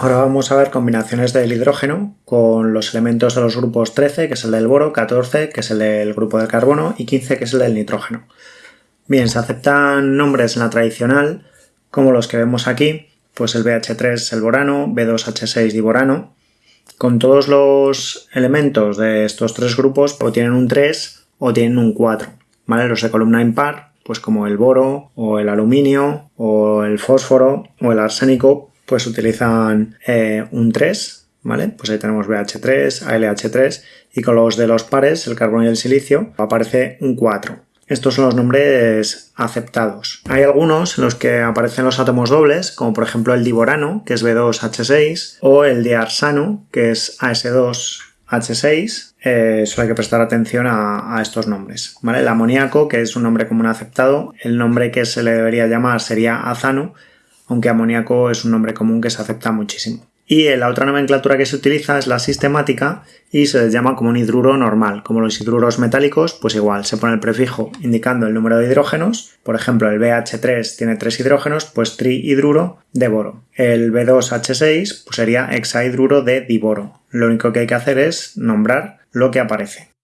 Ahora vamos a ver combinaciones del hidrógeno con los elementos de los grupos 13, que es el del boro, 14, que es el del grupo del carbono, y 15, que es el del nitrógeno. Bien, se aceptan nombres en la tradicional, como los que vemos aquí, pues el BH3 es el borano, B2H6 diborano. Con todos los elementos de estos tres grupos o tienen un 3 o tienen un 4, ¿vale? Los de columna impar pues como el boro o el aluminio o el fósforo o el arsénico, pues utilizan eh, un 3, ¿vale? Pues ahí tenemos BH3, ALH3 y con los de los pares, el carbono y el silicio, aparece un 4. Estos son los nombres aceptados. Hay algunos en los que aparecen los átomos dobles, como por ejemplo el diborano, que es B2H6, o el diarsano, que es AS2H6, eh, solo hay que prestar atención a, estos nombres. ¿vale? El amoníaco, que es un nombre común aceptado, el nombre que se le debería llamar sería azano, aunque amoníaco es un nombre común que se acepta muchísimo. Y la otra nomenclatura que se utiliza es la sistemática y se les llama como un hidruro normal. Como los hidruros metálicos, pues igual, se pone el prefijo indicando el número de hidrógenos. Por ejemplo, el BH3 tiene tres hidrógenos, pues trihidruro de boro. El B2H6 pues sería hexahidruro de diboro. Lo único que hay que hacer es nombrar lo que aparece.